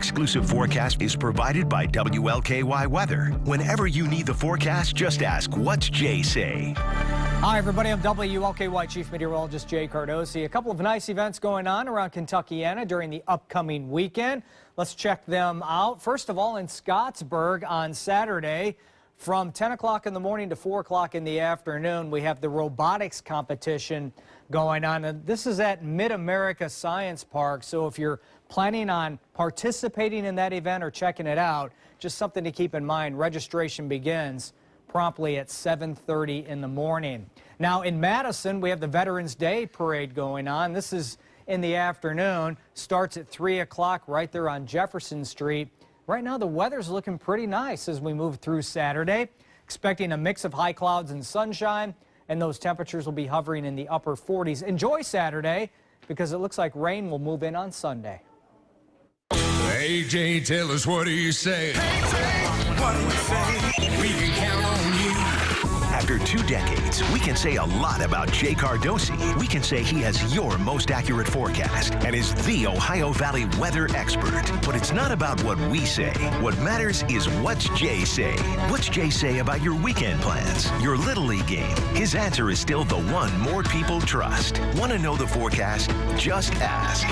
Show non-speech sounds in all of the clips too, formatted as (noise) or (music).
exclusive forecast is provided by WLKY Weather. Whenever you need the forecast, just ask, What's Jay say? Hi, everybody. I'm WLKY Chief Meteorologist Jay Cardosi. A couple of nice events going on around Kentuckiana during the upcoming weekend. Let's check them out. First of all, in Scottsburg on Saturday, from 10 o'clock in the morning to 4 o'clock in the afternoon, we have the robotics competition going on. And this is at Mid-America Science Park. So if you're planning on participating in that event or checking it out, just something to keep in mind. Registration begins promptly at 7.30 in the morning. Now in Madison, we have the Veterans Day Parade going on. This is in the afternoon, starts at 3 o'clock right there on Jefferson Street. Right now, the weather's looking pretty nice as we move through Saturday. Expecting a mix of high clouds and sunshine, and those temperatures will be hovering in the upper 40s. Enjoy Saturday because it looks like rain will move in on Sunday. AJ, tell us what do you say? What do we say? We can count on you. After two decades, we can say a lot about Jay Cardosi. We can say he has your most accurate forecast and is the Ohio Valley weather expert. But it's not about what we say. What matters is what's Jay say. What's Jay say about your weekend plans, your Little League game? His answer is still the one more people trust. Want to know the forecast? Just ask.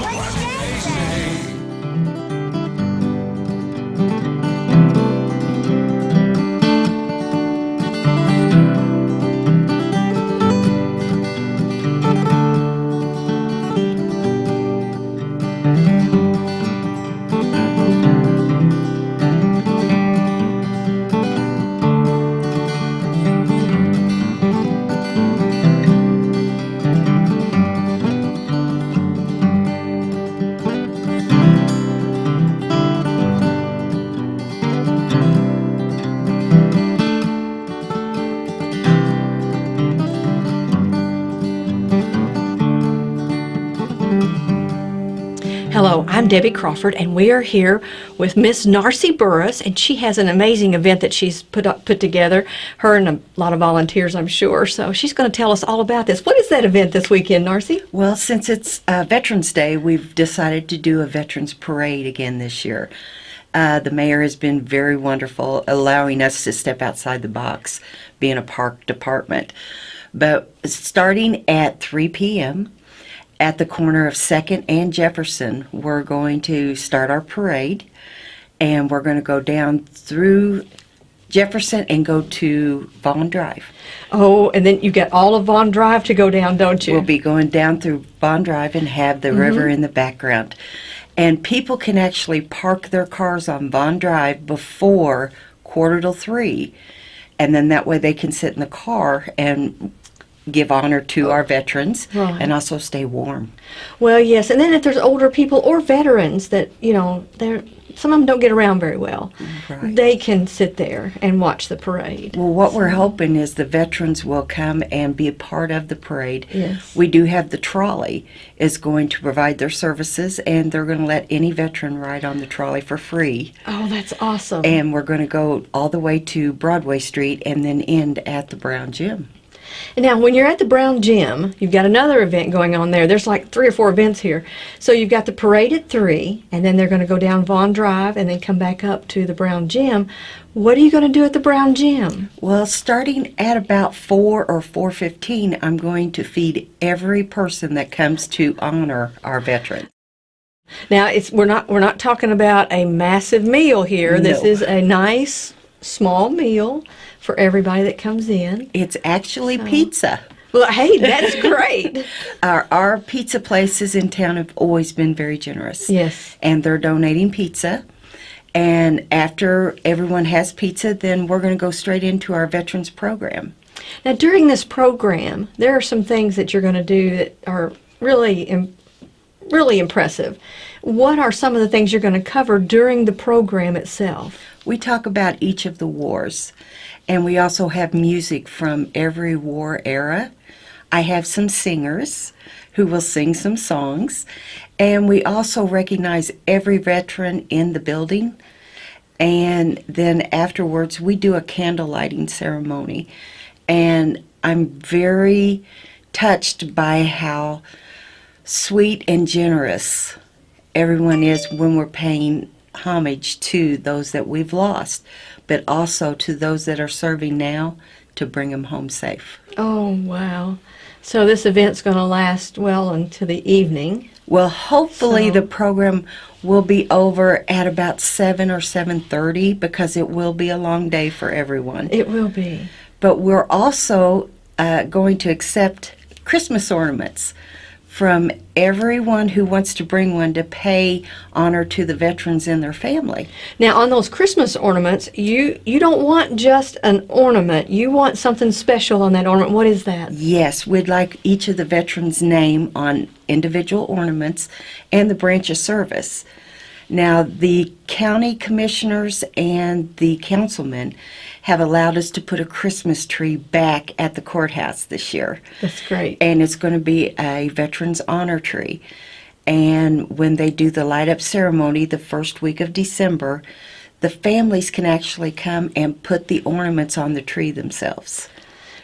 I'm Debbie Crawford, and we are here with Miss Narcy Burris, and she has an amazing event that she's put up, put together. Her and a lot of volunteers, I'm sure. So she's going to tell us all about this. What is that event this weekend, Narcy? Well, since it's uh, Veterans Day, we've decided to do a Veterans Parade again this year. Uh, the mayor has been very wonderful, allowing us to step outside the box, being a park department. But starting at 3 p.m., at the corner of 2nd and Jefferson, we're going to start our parade and we're going to go down through Jefferson and go to Vaughn Drive. Oh, and then you get all of Vaughn Drive to go down, don't you? We'll be going down through Vaughn Drive and have the mm-hmm. river in the background. And people can actually park their cars on Vaughn Drive before quarter to three. And then that way they can sit in the car and give honor to oh. our veterans Right. and also stay warm. Well, yes, and then if there's older people or veterans that you know, they're some of them don't get around very well, Right. they can sit there and watch the parade. Well, what we're hoping is the veterans will come and be a part of the parade. Yes. We do have the trolley is going to provide their services and they're going to let any veteran ride on the trolley for free. Oh, that's awesome. And we're going to go all the way to Broadway Street and then end at the Brown Gym. And now, when you're at the Brown Gym, you've got another event going on there. There's like three or four events here. So you've got the parade at 3, and then they're going to go down Vaughn Drive and then come back up to the Brown Gym. What are you going to do at the Brown Gym? Well, starting at about 4 or 4:15, I'm going to feed every person that comes to honor our veterans. Now, it's we're not we're not talking about a massive meal here. This is a nice small meal for everybody that comes in. It's actually pizza. Well, hey, that's (laughs) great. Our, our pizza places in town have always been very generous. Yes. And they're donating pizza. And after everyone has pizza, then we're going to go straight into our veterans program. Now, during this program, there are some things that you're going to do that are really, im- really impressive. What are some of the things you're going to cover during the program itself? We talk about each of the wars, and we also have music from every war era. I have some singers who will sing some songs, and we also recognize every veteran in the building. And then afterwards, we do a candle lighting ceremony. And I'm very touched by how sweet and generous everyone is when we're paying homage to those that we've lost, but also to those that are serving now to bring them home safe. Oh, wow. So this event's going to last well into the evening. Well, hopefully So- the program will be over at about 7 or 7:30 because it will be a long day for everyone. It will be. but we're also uh, going to accept Christmas ornaments from everyone who wants to bring one to pay honor to the veterans and their family. Now, on those Christmas ornaments, you you don't want just an ornament. You want something special on that ornament. What is that? Yes, we'd like each of the veterans' name on individual ornaments and the branch of service. Now, the county commissioners and the councilmen have allowed us to put a Christmas tree back at the courthouse this year. That's great. and it's going to be a veterans honor tree. And when they do the light up ceremony the first week of December, the families can actually come and put the ornaments on the tree themselves.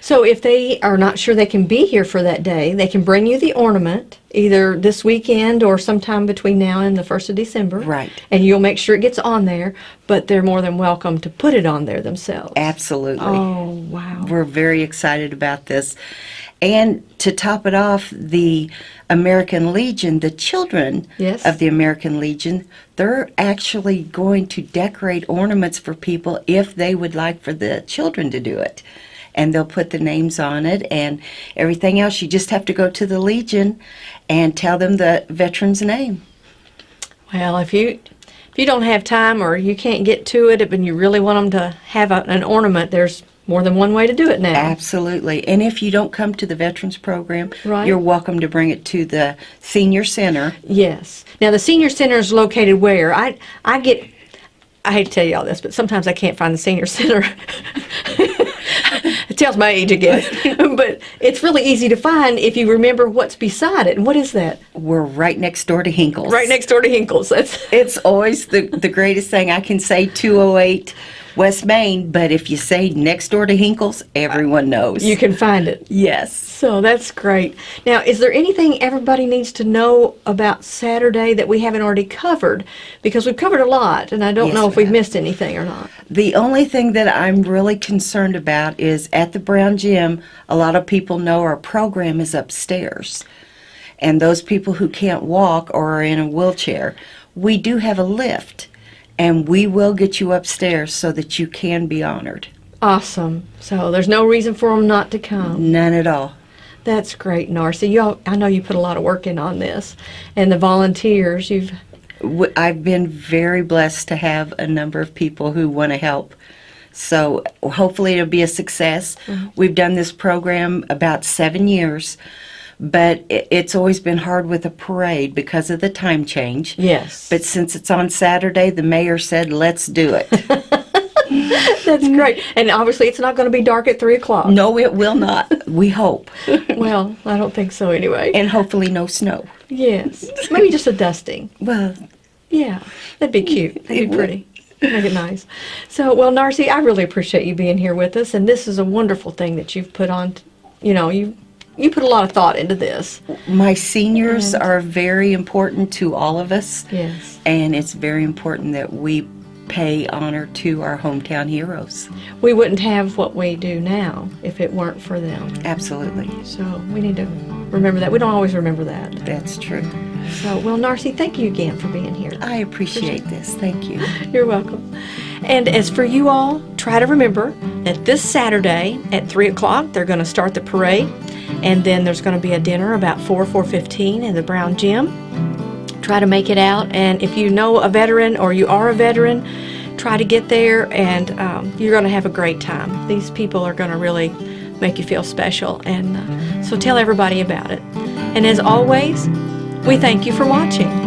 So if they are not sure they can be here for that day, they can bring you the ornament either this weekend or sometime between now and the 1st of December. Right. And you'll make sure it gets on there, but they're more than welcome to put it on there themselves. Absolutely. Oh, wow. We're very excited about this. And to top it off, the American Legion, the children Yes. of the American Legion, they're actually going to decorate ornaments for people if they would like for the children to do it. And they'll put the names on it and everything else. You just have to go to the Legion and tell them the veteran's name. Well, if you if you don't have time or you can't get to it and you really want them to have a, an ornament, there's more than one way to do it now. Absolutely. And if you don't come to the Veterans Program, Right. you're welcome to bring it to the Senior Center. Yes. Now the senior center is located where? I I get I hate to tell you all this, but sometimes I can't find the senior (laughs) center. It tells my age again. (laughs) (laughs) but it's really easy to find if you remember what's beside it. And what is that? We're right next door to Hinkles. Right next door to Hinkles. That's It's always the, the greatest thing. I can say 208 West Main, but if you say next door to Hinkles, everyone knows. you can find it. Yes. So that's great. Now, is there anything everybody needs to know about Saturday that we haven't already covered? Because we've covered a lot, and I don't Yes, know if we we've missed anything or not. The only thing that I'm really concerned about is at the Brown Gym, a lot of people know our program is upstairs. And those people who can't walk or are in a wheelchair, we do have a lift. And we will get you upstairs so that you can be honored. Awesome. So there's no reason for them not to come. None at all. That's great, Narcy. You, I know you put a lot of work in on this, and the volunteers. You've I've been very blessed to have a number of people who want to help. So hopefully it'll be a success. Mm-hmm. We've done this program about seven years, but it's always been hard with a parade because of the time change. yes. But since it's on Saturday, the mayor said, let's do it. (laughs) that's great, and obviously it's not going to be dark at three o'clock. no, it will not. We hope. (laughs) Well, I don't think so anyway. And hopefully no snow. yes, maybe just a dusting. (laughs) Well, Yeah, that'd be cute. That'd be would. pretty. Make it nice. So, well, Narcy, I really appreciate you being here with us, and this is a wonderful thing that you've put on. You know, you you put a lot of thought into this. my seniors are very important to all of us. Yes. And it's very important that we pay honor to our hometown heroes. We wouldn't have what we do now if it weren't for them. Absolutely. So we need to remember that. We don't always remember that. That's true. So, well, Narcy, thank you again for being here. I appreciate this. Thank you. (laughs) You're welcome. And as for you all, try to remember that this Saturday at 3 o'clock, they're going to start the parade. And then there's going to be a dinner about 4, 4.15 in the Brown Gym. Try to make it out. And if you know a veteran or you are a veteran, try to get there and um, you're going to have a great time. These people are going to really make you feel special. And uh, so tell everybody about it. And as always, we thank you for watching.